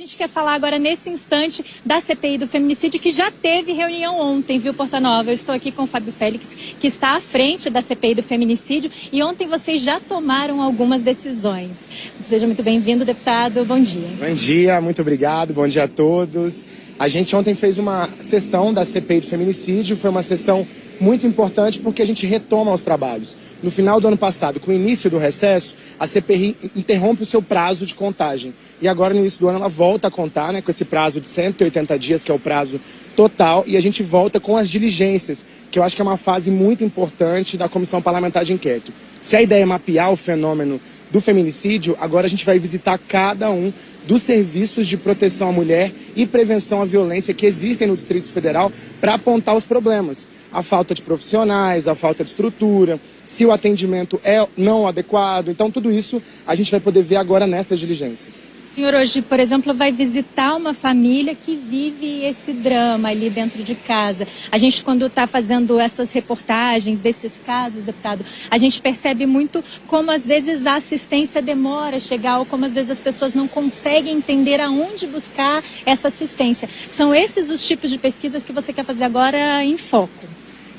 A gente quer falar agora, nesse instante, da CPI do feminicídio, que já teve reunião ontem, viu, Porta Nova? Eu estou aqui com o Fábio Félix, que está à frente da CPI do feminicídio, e ontem vocês já tomaram algumas decisões. Seja muito bem-vindo, deputado. Bom dia. Bom dia, muito obrigado. Bom dia a todos. A gente ontem fez uma sessão da CPI do feminicídio, foi uma sessão muito importante porque a gente retoma os trabalhos. No final do ano passado, com o início do recesso, a CPI interrompe o seu prazo de contagem. E agora, no início do ano, ela volta a contar, né, com esse prazo de 180 dias, que é o prazo total, e a gente volta com as diligências, que eu acho que é uma fase muito importante da Comissão Parlamentar de Inquérito. Se a ideia é mapear o fenômeno do feminicídio, agora a gente vai visitar cada um dos serviços de proteção à mulher e prevenção à violência que existem no Distrito Federal para apontar os problemas. A falta de profissionais, a falta de estrutura, se o atendimento é não adequado. Então, tudo isso a gente vai poder ver agora nessas diligências. Senhor hoje, por exemplo, vai visitar uma família que vive esse drama ali dentro de casa. A gente, quando está fazendo essas reportagens desses casos, deputado, a gente percebe muito como às vezes a assistência demora a chegar ou como às vezes as pessoas não conseguem entender aonde buscar essa assistência. São esses os tipos de pesquisas que você quer fazer agora em foco.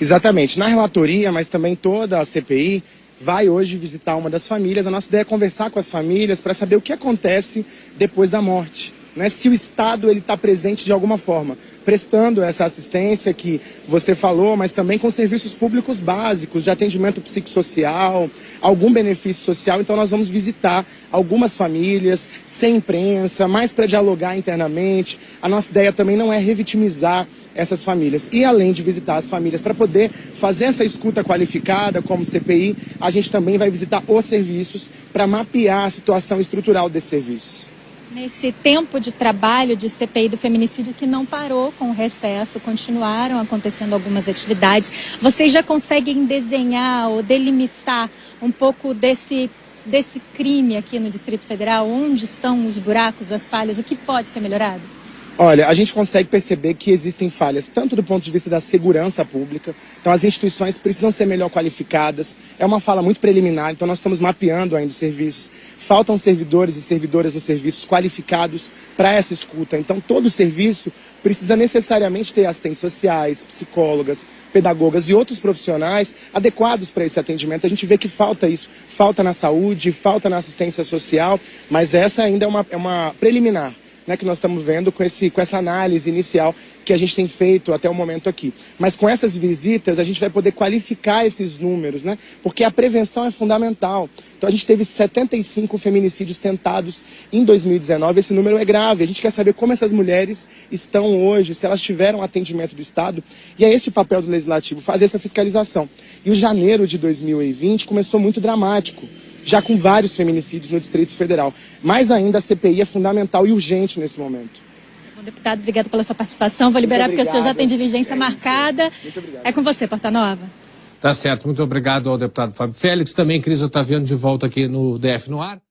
Exatamente. Na relatoria, mas também toda a CPI, vai hoje visitar uma das famílias. A nossa ideia é conversar com as famílias para saber o que acontece depois da morte. Né? Se o Estado ele está presente de alguma forma, prestando essa assistência que você falou, mas também com serviços públicos básicos de atendimento psicossocial, algum benefício social. Então nós vamos visitar algumas famílias, sem imprensa, mais para dialogar internamente. A nossa ideia também não é revitimizar essas famílias. E além de visitar as famílias para poder fazer essa escuta qualificada como CPI, a gente também vai visitar os serviços para mapear a situação estrutural desses serviços nesse tempo de trabalho de CPI do feminicídio que não parou com o recesso, continuaram acontecendo algumas atividades. Vocês já conseguem desenhar ou delimitar um pouco desse desse crime aqui no Distrito Federal? Onde estão os buracos, as falhas? O que pode ser melhorado? Olha, a gente consegue perceber que existem falhas, tanto do ponto de vista da segurança pública, então as instituições precisam ser melhor qualificadas, é uma fala muito preliminar, então nós estamos mapeando ainda os serviços. Faltam servidores e servidoras nos serviços qualificados para essa escuta, então todo serviço precisa necessariamente ter assistentes sociais, psicólogas, pedagogas e outros profissionais adequados para esse atendimento. A gente vê que falta isso, falta na saúde, falta na assistência social, mas essa ainda é uma, é uma preliminar né, que nós estamos vendo com, esse, com essa análise inicial que a gente tem feito até o momento aqui. Mas com essas visitas a gente vai poder qualificar esses números, né? Porque a prevenção é fundamental. Então a gente teve 75 feminicídios tentados em 2019, esse número é grave. A gente quer saber como essas mulheres estão hoje, se elas tiveram atendimento do Estado. E é esse o papel do Legislativo, fazer essa fiscalização. E o janeiro de 2020 começou muito dramático já com vários feminicídios no Distrito Federal. Mais ainda, a CPI é fundamental e urgente nesse momento. Bom, deputado, obrigado pela sua participação. Vou liberar porque o senhor já tem diligência é marcada. Muito obrigado. É com você, Porta Nova. Tá certo. Muito obrigado ao deputado Fábio Félix. Também Cris Otaviano de volta aqui no DF no ar.